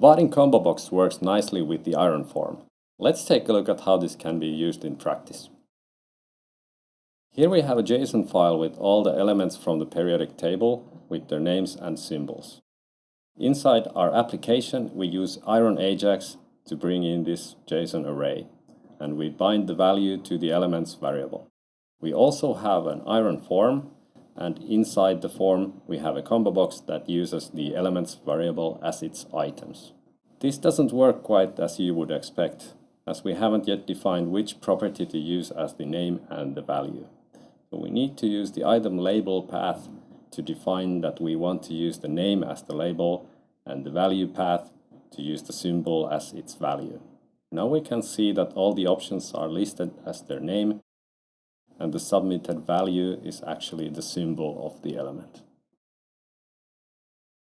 Vaadin combo box works nicely with the iron form. Let's take a look at how this can be used in practice. Here we have a JSON file with all the elements from the periodic table with their names and symbols. Inside our application, we use Iron Ajax to bring in this JSON array, and we bind the value to the elements variable. We also have an iron form, and inside the form we have a combo box that uses the elements variable as its items. This doesn't work quite as you would expect, as we haven't yet defined which property to use as the name and the value. So we need to use the item label path to define that we want to use the name as the label and the value path to use the symbol as its value. Now we can see that all the options are listed as their name and the submitted value is actually the symbol of the element.